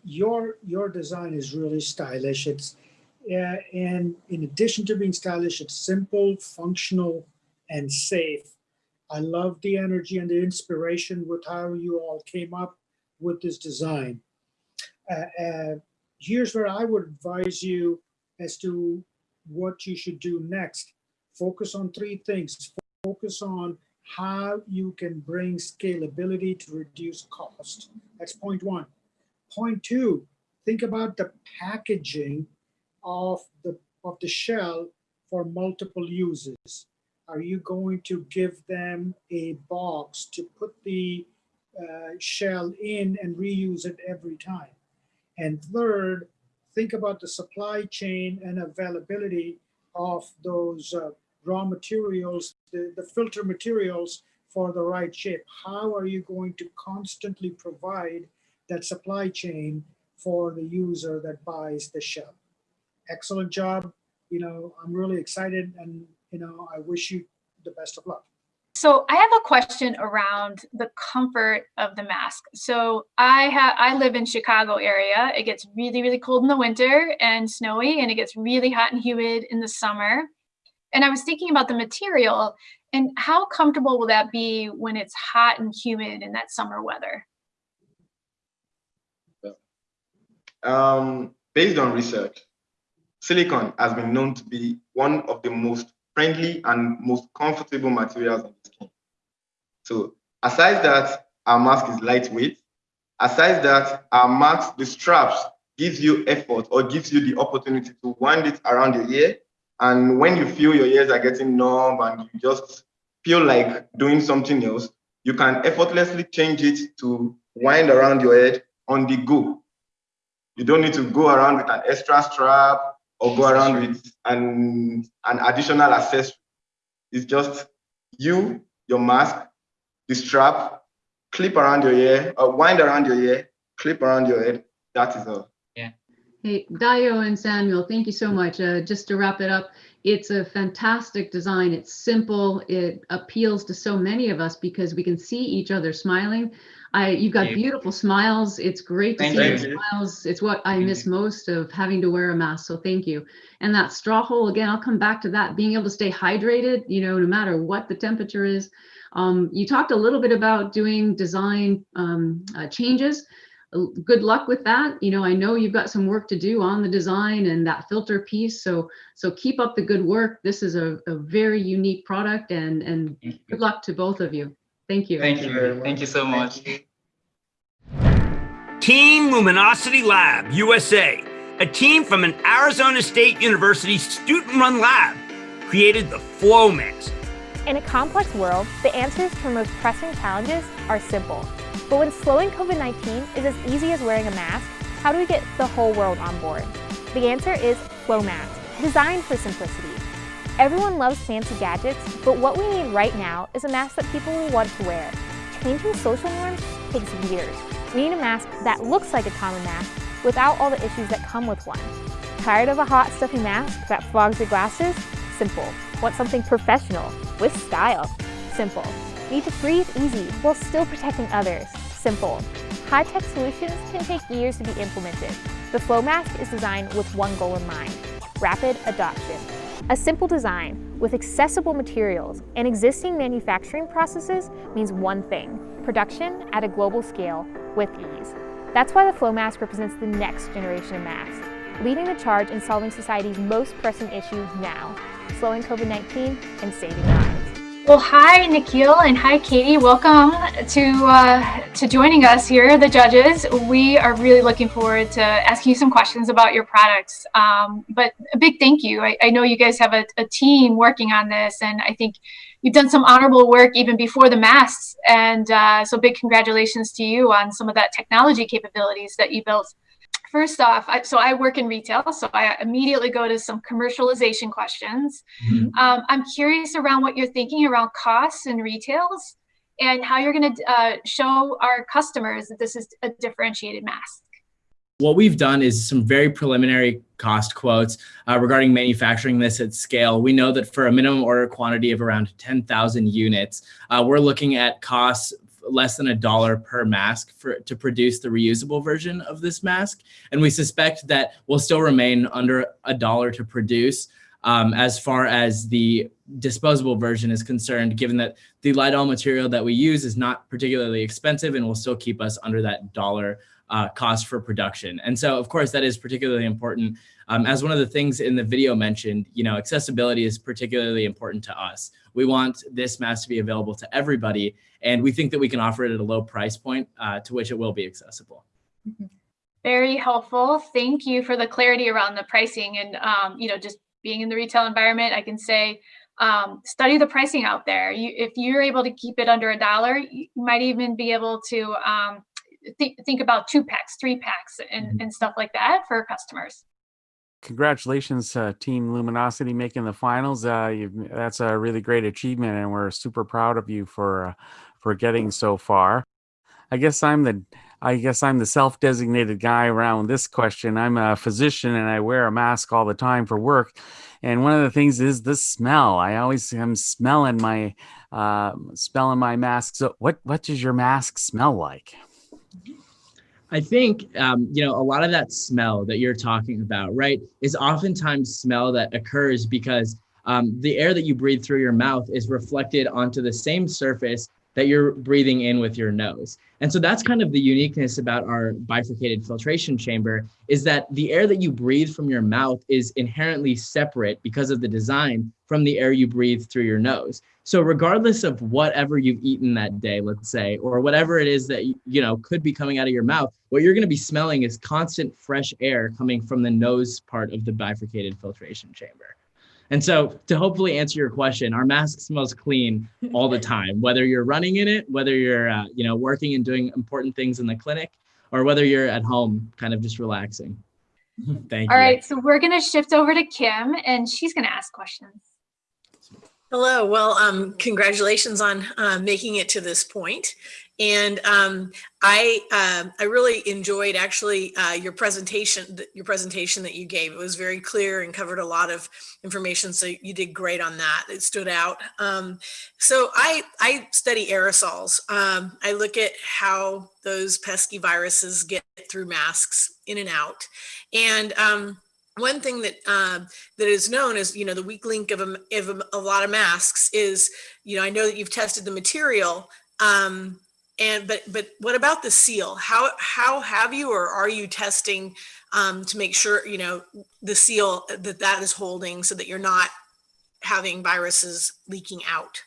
Your your design is really stylish. It's and in addition to being stylish, it's simple, functional, and safe. I love the energy and the inspiration with how you all came up with this design. Uh, uh, here's where I would advise you as to what you should do next. Focus on three things. Focus on how you can bring scalability to reduce cost. That's point one. Point two, think about the packaging of the, of the shell for multiple uses? Are you going to give them a box to put the uh, shell in and reuse it every time? And third, think about the supply chain and availability of those uh, raw materials, the, the filter materials for the right shape. How are you going to constantly provide that supply chain for the user that buys the shell? Excellent job. You know, I'm really excited and, you know, I wish you the best of luck. So I have a question around the comfort of the mask. So I have I live in Chicago area. It gets really really cold in the winter and snowy and it gets really hot and humid in the summer. And I was thinking about the material and how comfortable will that be when it's hot and humid in that summer weather? Um, based on research, Silicon has been known to be one of the most friendly and most comfortable materials on the skin. So aside that, our mask is lightweight. Aside that, our mask, the straps gives you effort or gives you the opportunity to wind it around your ear. And when you feel your ears are getting numb and you just feel like doing something else, you can effortlessly change it to wind around your head on the go. You don't need to go around with an extra strap or go around with an, an additional accessory. It's just you, your mask, the strap, clip around your ear, or wind around your ear, clip around your head. That is all. Yeah. Hey, Dio and Samuel, thank you so much. Uh, just to wrap it up, it's a fantastic design. It's simple. It appeals to so many of us because we can see each other smiling. I, you've got Thank you. beautiful smiles. It's great to Thank see you. your smiles. It's what I miss most of having to wear a mask. So thank you. And that straw hole again, I'll come back to that. Being able to stay hydrated, you know, no matter what the temperature is. Um, you talked a little bit about doing design um, uh, changes good luck with that. You know, I know you've got some work to do on the design and that filter piece. So, so keep up the good work. This is a, a very unique product and, and good luck to both of you. Thank you. Thank you. Thank you so much. Team Luminosity Lab USA, a team from an Arizona State University student-run lab, created the Flow Mask. In a complex world, the answers to our most pressing challenges are simple. But when slowing COVID-19 is as easy as wearing a mask, how do we get the whole world on board? The answer is Flow Mask, designed for simplicity. Everyone loves fancy gadgets, but what we need right now is a mask that people will want to wear. Changing social norms takes years. We need a mask that looks like a common mask without all the issues that come with one. Tired of a hot, stuffy mask that fogs your glasses? Simple. Want something professional with style? Simple. Need to breathe easy while still protecting others? Simple. High-tech solutions can take years to be implemented. The Flow Mask is designed with one goal in mind, rapid adoption. A simple design with accessible materials and existing manufacturing processes means one thing, production at a global scale with ease. That's why the Flow Mask represents the next generation of masks, leading the charge in solving society's most pressing issues now, slowing COVID-19 and saving lives. Well, hi, Nikhil, and hi, Katie. Welcome to uh, to joining us here, the judges. We are really looking forward to asking you some questions about your products. Um, but a big thank you. I, I know you guys have a, a team working on this, and I think you've done some honorable work even before the masks. And uh, so, big congratulations to you on some of that technology capabilities that you built. First off, I, so I work in retail, so I immediately go to some commercialization questions. Um, I'm curious around what you're thinking around costs and retails and how you're going to uh, show our customers that this is a differentiated mask. What we've done is some very preliminary cost quotes uh, regarding manufacturing this at scale. We know that for a minimum order quantity of around 10,000 units, uh, we're looking at costs less than a dollar per mask for to produce the reusable version of this mask. And we suspect that will still remain under a dollar to produce um, as far as the disposable version is concerned, given that the Lydall material that we use is not particularly expensive and will still keep us under that dollar uh, cost for production. And so, of course, that is particularly important. Um, as one of the things in the video mentioned, you know, accessibility is particularly important to us. We want this mask to be available to everybody, and we think that we can offer it at a low price point uh, to which it will be accessible. Very helpful. Thank you for the clarity around the pricing and, um, you know, just being in the retail environment, I can say, um, study the pricing out there. You, if you're able to keep it under a dollar, you might even be able to um, th think about two packs, three packs, and, and stuff like that for customers. Congratulations, uh, Team Luminosity, making the finals. Uh, that's a really great achievement, and we're super proud of you for uh, for getting so far. I guess I'm the I guess I'm the self-designated guy around this question. I'm a physician and I wear a mask all the time for work. And one of the things is the smell. I always am smelling my uh, smelling my mask. So what what does your mask smell like? I think, um, you know, a lot of that smell that you're talking about, right, is oftentimes smell that occurs because um, the air that you breathe through your mouth is reflected onto the same surface that you're breathing in with your nose. And so that's kind of the uniqueness about our bifurcated filtration chamber is that the air that you breathe from your mouth is inherently separate because of the design from the air you breathe through your nose. So regardless of whatever you've eaten that day, let's say, or whatever it is that you know could be coming out of your mouth, what you're going to be smelling is constant fresh air coming from the nose part of the bifurcated filtration chamber. And so to hopefully answer your question, our mask smells clean all the time, whether you're running in it, whether you're, uh, you know, working and doing important things in the clinic, or whether you're at home kind of just relaxing. Thank All you. right, so we're gonna shift over to Kim and she's gonna ask questions. Hello. Well, um, congratulations on uh, making it to this point. And um, I um I really enjoyed actually uh, your presentation your presentation that you gave. It was very clear and covered a lot of information. So you did great on that. It stood out. Um, so I I study aerosols. Um, I look at how those pesky viruses get through masks in and out. And um, one thing that that is known as you know the weak link of a, of a, a lot of masks is you know I know that you've tested the material um, and but but what about the seal how how have you or are you testing um, to make sure you know the seal that that is holding so that you're not having viruses leaking out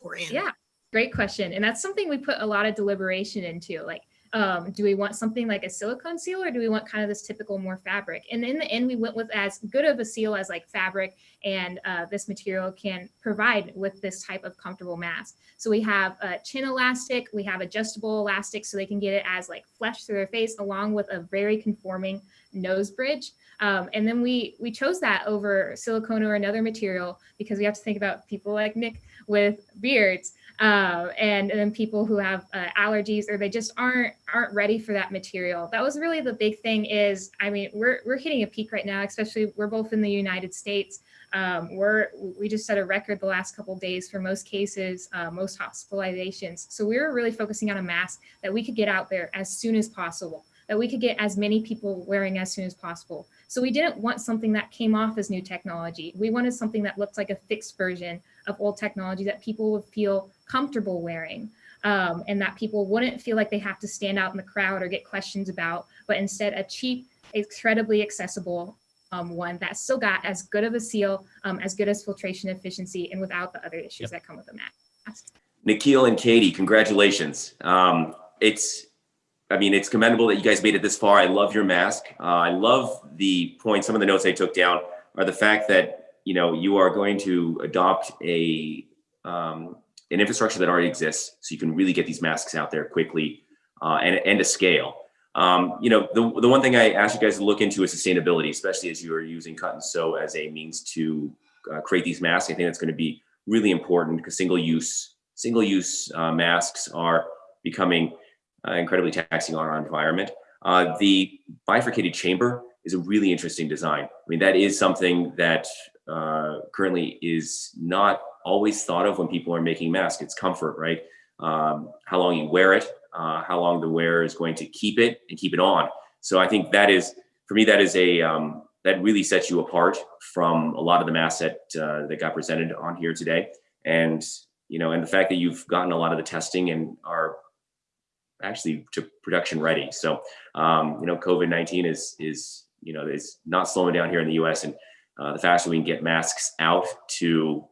or in Yeah, great question. And that's something we put a lot of deliberation into. Like, um, do we want something like a silicone seal or do we want kind of this typical more fabric? And in the end, we went with as good of a seal as like fabric and uh, this material can provide with this type of comfortable mask. So we have a chin elastic, we have adjustable elastic so they can get it as like flesh through their face along with a very conforming nose bridge. Um, and then we we chose that over silicone or another material because we have to think about people like Nick with beards uh, and, and then people who have uh, allergies or they just aren't aren't ready for that material. That was really the big thing. Is I mean we're we're hitting a peak right now, especially we're both in the United States. Um, we're we just set a record the last couple days for most cases, uh, most hospitalizations. So we were really focusing on a mask that we could get out there as soon as possible that we could get as many people wearing as soon as possible. So we didn't want something that came off as new technology. We wanted something that looked like a fixed version of old technology that people would feel comfortable wearing. Um, and that people wouldn't feel like they have to stand out in the crowd or get questions about, but instead a cheap, incredibly accessible um, one that still got as good of a seal, um, as good as filtration efficiency, and without the other issues that come with a mask. Nikhil and Katie, congratulations. Um, it's, I mean, it's commendable that you guys made it this far. I love your mask. Uh, I love the point. Some of the notes I took down are the fact that you know you are going to adopt a um, an infrastructure that already exists, so you can really get these masks out there quickly uh, and and to scale. Um, you know, the the one thing I ask you guys to look into is sustainability, especially as you are using cut and sew as a means to uh, create these masks. I think that's going to be really important because single use single use uh, masks are becoming uh, incredibly taxing on our environment. Uh, the bifurcated chamber is a really interesting design. I mean, that is something that uh, currently is not always thought of when people are making masks. It's comfort, right? Um, how long you wear it, uh, how long the wearer is going to keep it and keep it on. So I think that is, for me, that is a, um, that really sets you apart from a lot of the masks that, uh, that got presented on here today. And, you know, and the fact that you've gotten a lot of the testing and are actually to production ready. So, um, you know, COVID-19 is, is, you know, is not slowing down here in the US. And uh, the faster we can get masks out to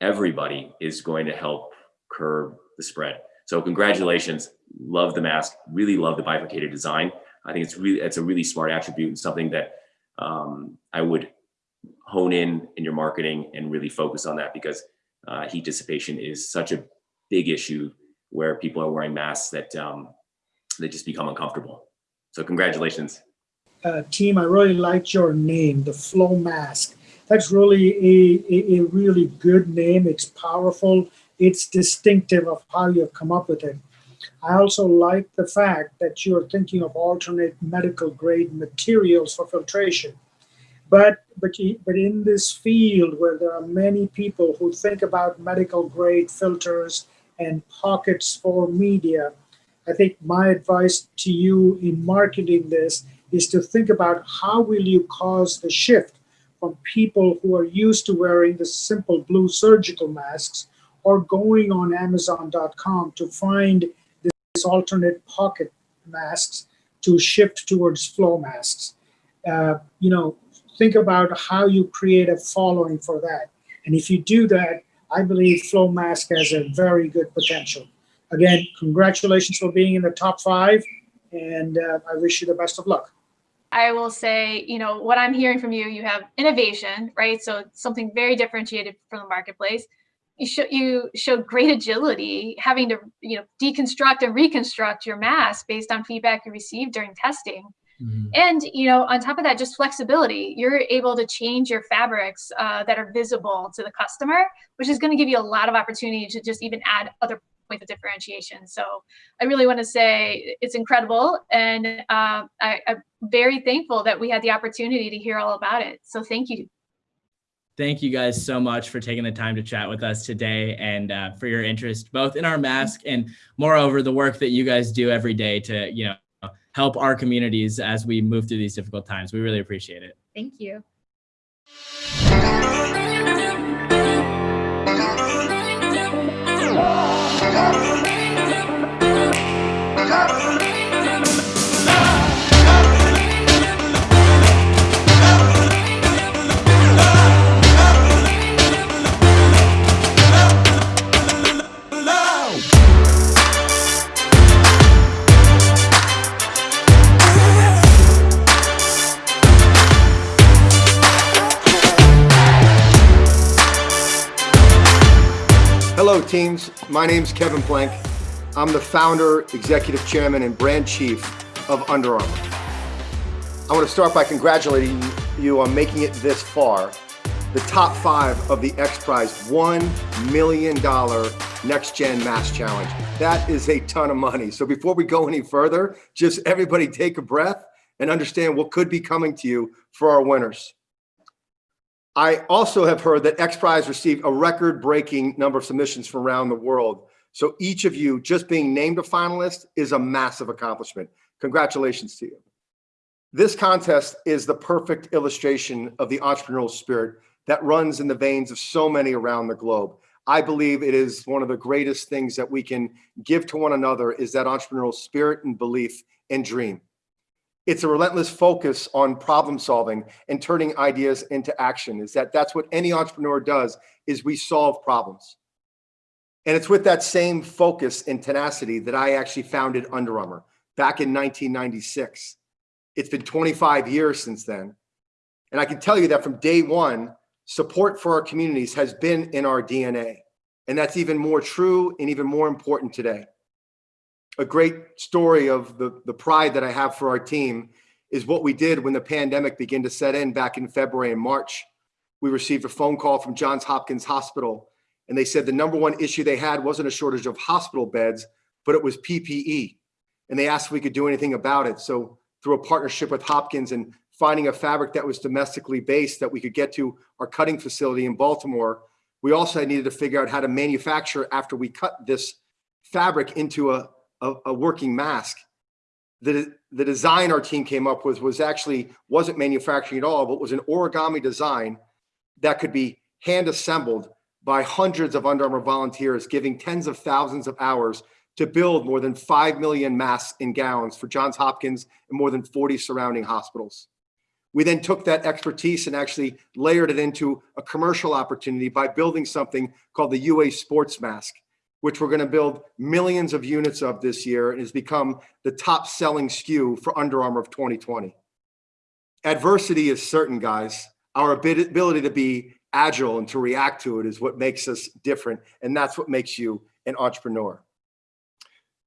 everybody is going to help curb the spread. So congratulations, love the mask, really love the bifurcated design. I think it's really, it's a really smart attribute and something that um, I would hone in in your marketing and really focus on that because uh, heat dissipation is such a big issue where people are wearing masks that um, they just become uncomfortable. So congratulations. Uh, team, I really liked your name, the Flow Mask. That's really a, a, a really good name. It's powerful. It's distinctive of how you've come up with it. I also like the fact that you're thinking of alternate medical grade materials for filtration. But, but, but in this field where there are many people who think about medical grade filters and pockets for media, I think my advice to you in marketing this is to think about how will you cause the shift from people who are used to wearing the simple blue surgical masks or going on Amazon.com to find this alternate pocket masks to shift towards flow masks. Uh, you know, think about how you create a following for that. And if you do that, I believe Flow Mask has a very good potential. Again, congratulations for being in the top five, and uh, I wish you the best of luck. I will say, you know, what I'm hearing from you, you have innovation, right? So something very differentiated from the marketplace. You show you showed great agility, having to, you know, deconstruct and reconstruct your mask based on feedback you received during testing. Mm-hmm. And you know, on top of that, just flexibility. You're able to change your fabrics uh, that are visible to the customer, which is going to give you a lot of opportunity to just even add other points of differentiation. So I really want to say it's incredible, and uh, I, I'm very thankful that we had the opportunity to hear all about it. So thank you. Thank you guys so much for taking the time to chat with us today and uh, for your interest both in our mask and moreover the work that you guys do every day to you know help our communities as we move through these difficult times. We really appreciate it. Thank you. Hello my name is Kevin Plank. I'm the founder, executive chairman, and brand chief of Under Armour. I want to start by congratulating you on making it this far, the top five of the X Prize $1 million Next Gen Mask Challenge. That is a ton of money. So before we go any further, just everybody take a breath and understand what could be coming to you for our winners. I also have heard that X Prize received a record breaking number of submissions from around the world. So each of you just being named a finalist is a massive accomplishment. Congratulations to you. This contest is the perfect illustration of the entrepreneurial spirit that runs in the veins of so many around the globe. I believe it is one of the greatest things that we can give to one another is that entrepreneurial spirit and belief and dream. It's a relentless focus on problem solving and turning ideas into action is that that's what any entrepreneur does is we solve problems. And it's with that same focus and tenacity that I actually founded Under Armour back in 1996. It's been 25 years since then. And I can tell you that from day one, support for our communities has been in our DNA. And that's even more true and even more important today a great story of the, the pride that I have for our team is what we did when the pandemic began to set in back in February and March. We received a phone call from Johns Hopkins Hospital, and they said the number one issue they had wasn't a shortage of hospital beds, but it was PPE. And they asked if we could do anything about it. So through a partnership with Hopkins and finding a fabric that was domestically based that we could get to our cutting facility in Baltimore, we also needed to figure out how to manufacture after we cut this fabric into a, a, a working mask. The, the design our team came up with was actually wasn't manufacturing at all, but was an origami design that could be hand assembled by hundreds of Under Armour volunteers, giving tens of thousands of hours to build more than 5 million masks and gowns for Johns Hopkins and more than 40 surrounding hospitals. We then took that expertise and actually layered it into a commercial opportunity by building something called the UA Sports Mask which we're going to build millions of units of this year and has become the top selling SKU for Under Armour of 2020. Adversity is certain, guys. Our ability to be agile and to react to it is what makes us different. And that's what makes you an entrepreneur.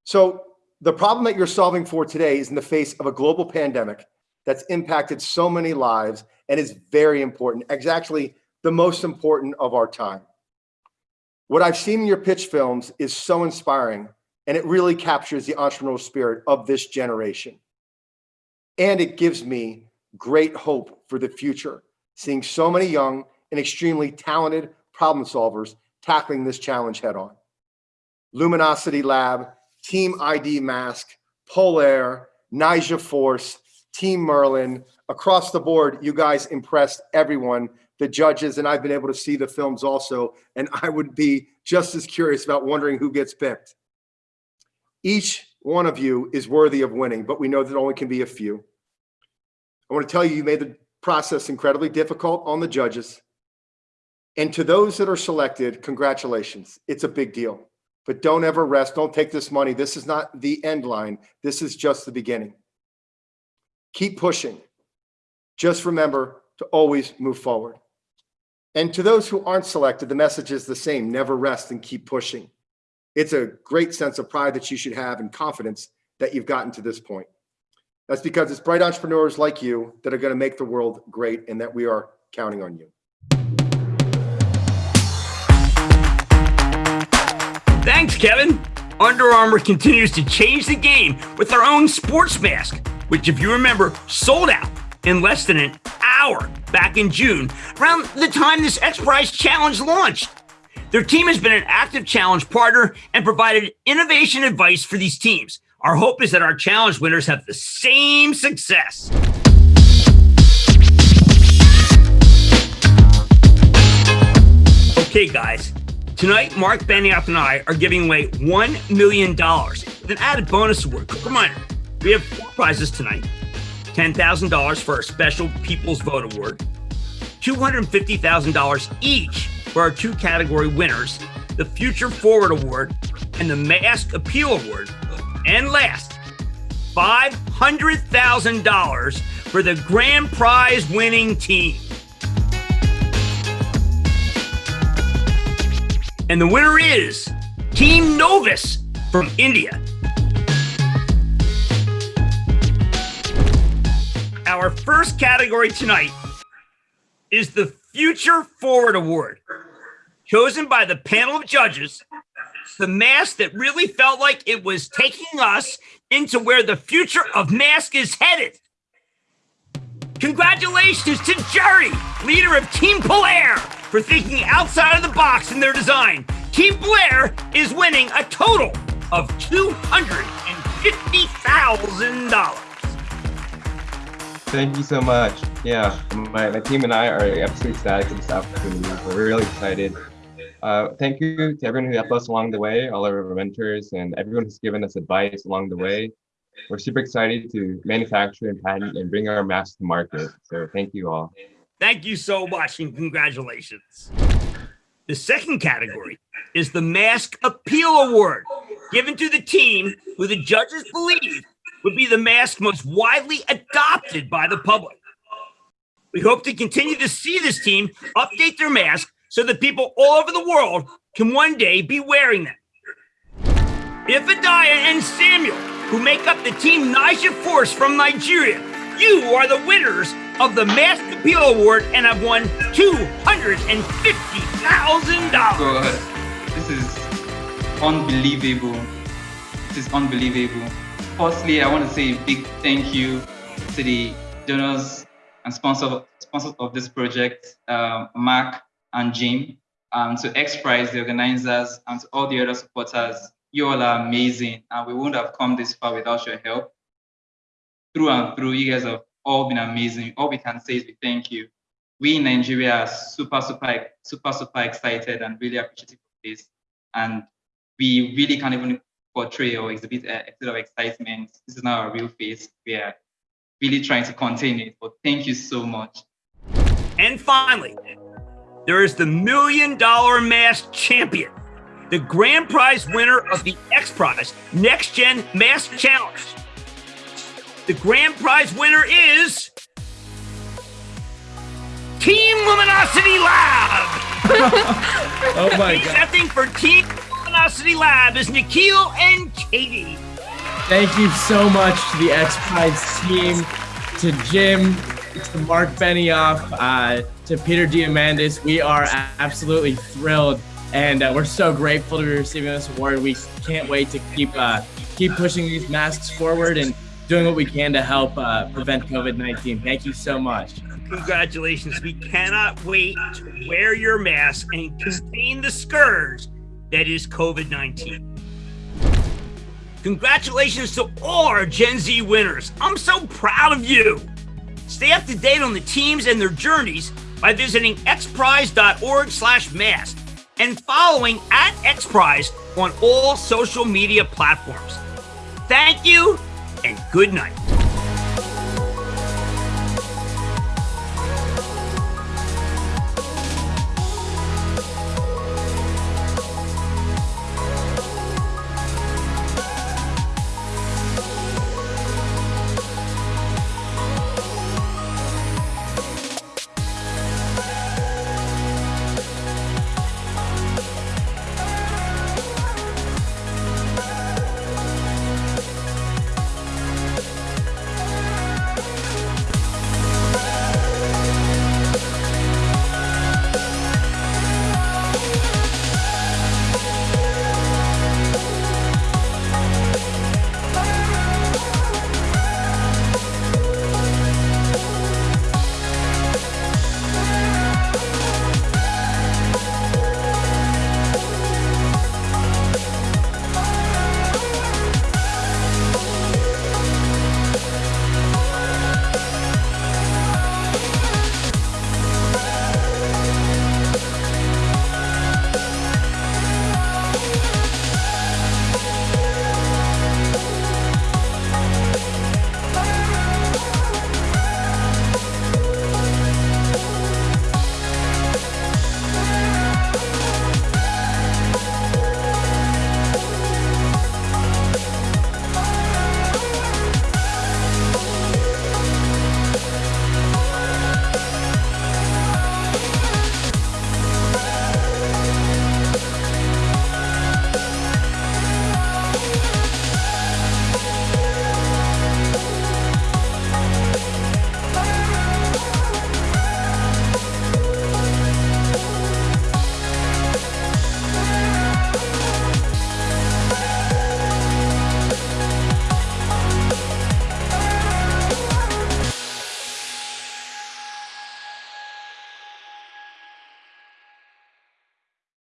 So the problem that you're solving for today is in the face of a global pandemic that's impacted so many lives and is very important. It's actually the most important of our time. What I've seen in your pitch films is so inspiring, and it really captures the entrepreneurial spirit of this generation. And it gives me great hope for the future, seeing so many young and extremely talented problem solvers tackling this challenge head on. Luminosity Lab, Team ID Mask, Polaire, Niger Force, Team Merlin, across the board, you guys impressed everyone, the judges, and I've been able to see the films also, and I would be just as curious about wondering who gets picked. Each one of you is worthy of winning, but we know that only can be a few. I want to tell you, you made the process incredibly difficult on the judges. And to those that are selected, congratulations. It's a big deal. But don't ever rest. Don't take this money. This is not the end line. This is just the beginning. Keep pushing. Just remember to always move forward. And to those who aren't selected, the message is the same. Never rest and keep pushing. It's a great sense of pride that you should have and confidence that you've gotten to this point. That's because it's bright entrepreneurs like you that are going to make the world great and that we are counting on you. Thanks, Kevin. Under Armour continues to change the game with their own sports mask, which, if you remember, sold out in less than an hour back in June, around the time this X Prize challenge launched. Their team has been an active challenge partner and provided innovation advice for these teams. Our hope is that our challenge winners have the same success. Okay, guys. Tonight, Marc Benioff and I are giving away $1 million with an added bonus award. Quick reminder, we have four prizes tonight. $10,000 for our special People's Vote Award, $250,000 each for our two category winners, the Future Forward Award and the Mask Appeal Award. And last, $500,000 for the grand prize winning team. And the winner is Team Novus from India. Our first category tonight is the Future Forward Award, chosen by the panel of judges. The mask that really felt like it was taking us into where the future of mask is headed. Congratulations to Jerry, leader of Team Flare, for thinking outside of the box in their design. Team Flare is winning a total of $250,000. Thank you so much. Yeah, my, my team and I are absolutely ecstatic for this opportunity. We're really excited. Uh, thank you to everyone who helped us along the way, all of our mentors, and everyone who's given us advice along the way. We're super excited to manufacture and patent and bring our masks to market. So thank you all. Thank you so much and congratulations. The second category is the Mask Appeal Award, given to the team who the judges believe would be the mask most widely adopted by the public. We hope to continue to see this team update their mask so that people all over the world can one day be wearing them. Ifedaya and Samuel, who make up the Team Niger Force from Nigeria, you are the winners of the Mask Appeal Award and have won $250,000. God, this is unbelievable. This is unbelievable. Firstly, I want to say a big thank you to the donors and sponsor, sponsors of this project, uh, Marc and Jim, um, to X Prize, the organizers, and to all the other supporters. You all are amazing, and we wouldn't have come this far without your help. Through and through, you guys have all been amazing. All we can say is we thank you. We in Nigeria are super, super, super, super excited and really appreciative of this. And we really can't even portray or exhibit a, a bit of excitement. This is not a real face. We are really trying to contain it, but thank you so much. And finally, there is the Million Dollar Mask Champion, the grand prize winner of the X Prize Next Gen Mask Challenge. The grand prize winner is Team Luminosity Lab. oh my god. Presenting for Team Luminosity Lab is Nikhil and Katie. Thank you so much to the X Prize team, to Jim, to Marc Benioff, uh, to Peter Diamandis. We are absolutely thrilled, and uh, we're so grateful to be receiving this award. We can't wait to keep uh, keep pushing these masks forward and doing what we can to help uh, prevent COVID-19. Thank you so much. Congratulations. We cannot wait to wear your mask and contain the scourge that is COVID 19. Congratulations to all our Gen Z winners. I'm so proud of you. Stay up to date on the teams and their journeys by visiting xprize.org slash mask and following at xprize on all social media platforms. Thank you and good night.